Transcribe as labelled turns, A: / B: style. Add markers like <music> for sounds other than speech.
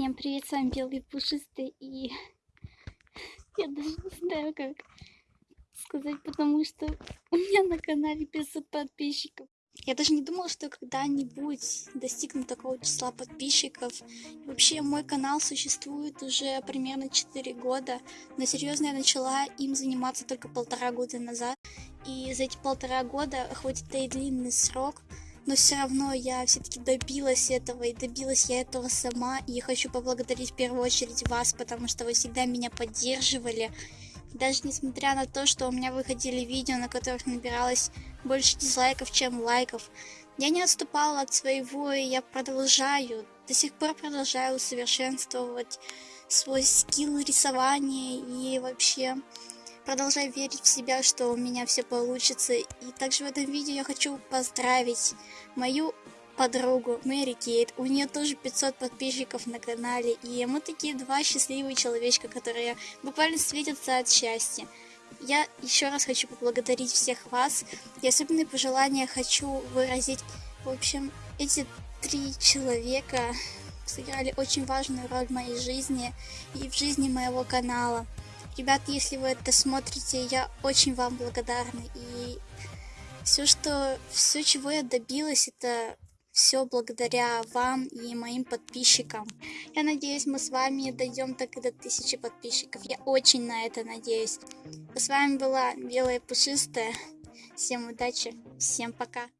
A: Всем привет, с вами Белый Пушистый, и <laughs> я даже не знаю, как сказать, потому что у меня на канале 500 подписчиков. Я даже не думала, что когда-нибудь достигну такого числа подписчиков. И вообще, мой канал существует уже примерно 4 года, но серьезно я начала им заниматься только полтора года назад. И за эти полтора года, хоть это и длинный срок, но все равно я все-таки добилась этого, и добилась я этого сама, и хочу поблагодарить в первую очередь вас, потому что вы всегда меня поддерживали, даже несмотря на то, что у меня выходили видео, на которых набиралось больше дизлайков, чем лайков, я не отступала от своего, и я продолжаю, до сих пор продолжаю усовершенствовать свой скилл рисования и вообще продолжаю верить в себя, что у меня все получится. И также в этом видео я хочу поздравить мою подругу Мэри Кейт. У нее тоже 500 подписчиков на канале. И мы такие два счастливые человечка, которые буквально светятся от счастья. Я еще раз хочу поблагодарить всех вас. И особенные пожелания хочу выразить. В общем, эти три человека сыграли очень важную роль в моей жизни и в жизни моего канала. Ребят, если вы это смотрите, я очень вам благодарна. И все, что, все, чего я добилась, это все благодаря вам и моим подписчикам. Я надеюсь, мы с вами дойдем так и до тысячи подписчиков. Я очень на это надеюсь. С вами была Белая Пушистая. Всем удачи, всем пока.